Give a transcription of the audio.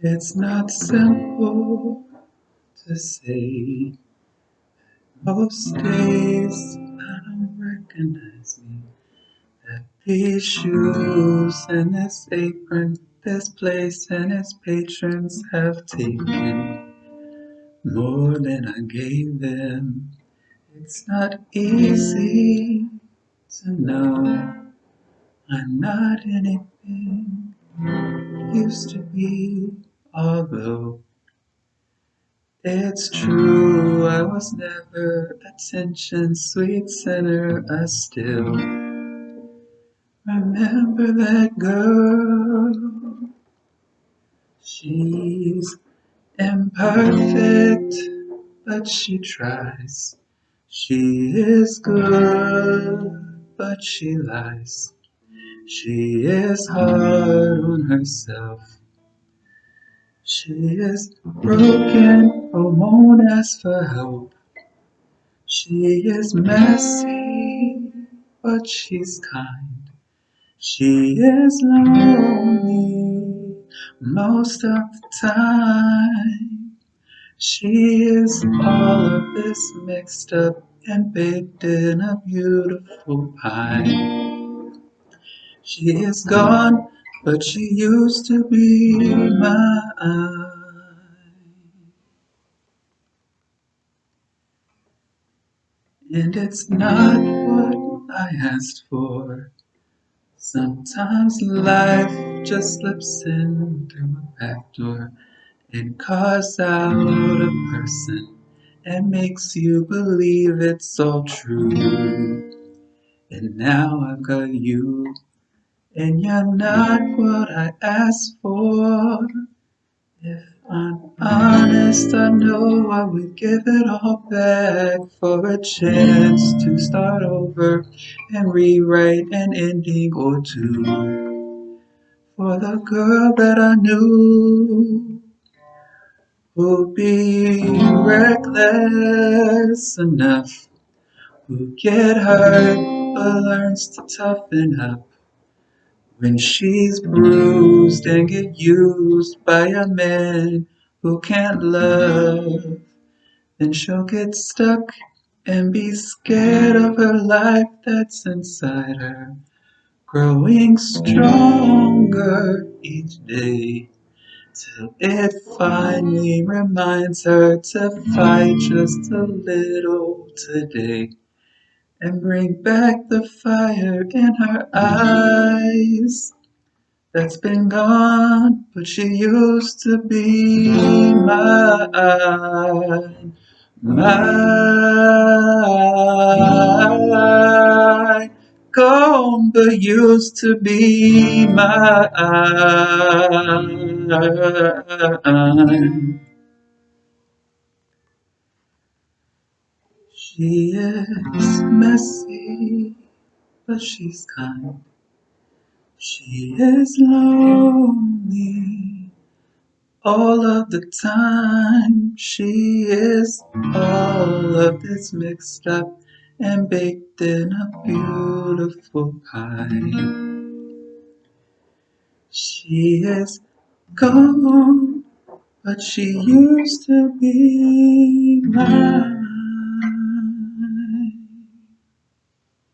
It's not simple to say. Most days I don't recognize me. That these shoes and this apron, this place and its patrons have taken more than I gave them. It's not easy to know I'm not anything used to be, although it's true I was never attention sweet sinner. I still remember that girl. She's imperfect, but she tries. She is good, but she lies. She is hard on herself. She is broken, won't ask for help. She is messy, but she's kind. She is lonely most of the time. She is all of this mixed up and baked in a beautiful pie. She is gone, but she used to be mine. And it's not what I asked for. Sometimes life just slips in through a back door and carves out a person and makes you believe it's all true. And now I've got you, and you're not what I asked for. If I'm honest, I know I would give it all back for a chance to start over and rewrite an ending or two. For the girl that I knew who'd be reckless enough, who get hurt but learns to toughen up. When she's bruised and get used by a man who can't love, then she'll get stuck and be scared of her life that's inside her, growing stronger each day. Till it finally reminds her to fight just a little today and bring back the fire in her eyes that's been gone, but she used to be mine, mine, gone, used to be mine. She is messy, but she's kind. She is lonely all of the time. She is all of this mixed up and baked in a beautiful pie. She is gone, but she used to be mine.